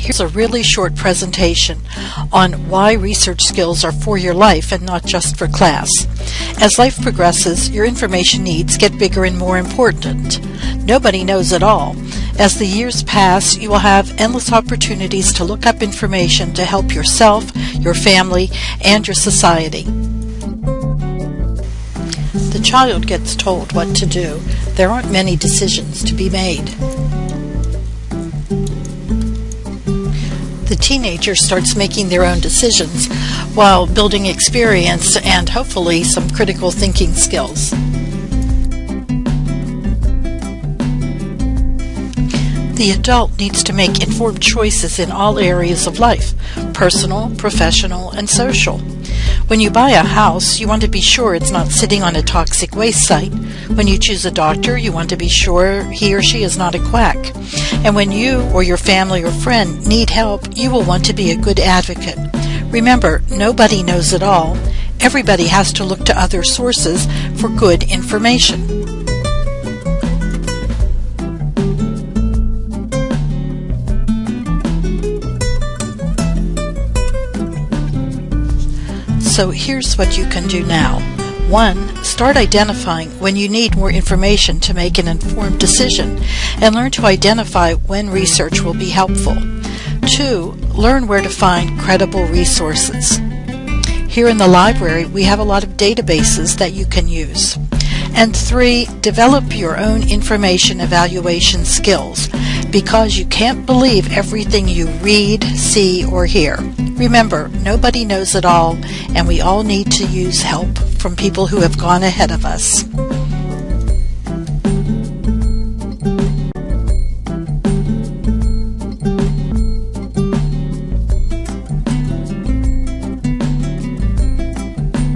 Here's a really short presentation on why research skills are for your life and not just for class. As life progresses, your information needs get bigger and more important. Nobody knows it all. As the years pass, you will have endless opportunities to look up information to help yourself, your family, and your society. The child gets told what to do. There aren't many decisions to be made. Teenager starts making their own decisions while building experience and hopefully some critical thinking skills. The adult needs to make informed choices in all areas of life personal, professional, and social. When you buy a house, you want to be sure it's not sitting on a toxic waste site. When you choose a doctor, you want to be sure he or she is not a quack. And when you or your family or friend need help, you will want to be a good advocate. Remember, nobody knows it all. Everybody has to look to other sources for good information. So here's what you can do now. 1. Start identifying when you need more information to make an informed decision and learn to identify when research will be helpful. 2. Learn where to find credible resources. Here in the library, we have a lot of databases that you can use. And three, develop your own information evaluation skills because you can't believe everything you read, see, or hear. Remember, nobody knows it all, and we all need to use help from people who have gone ahead of us.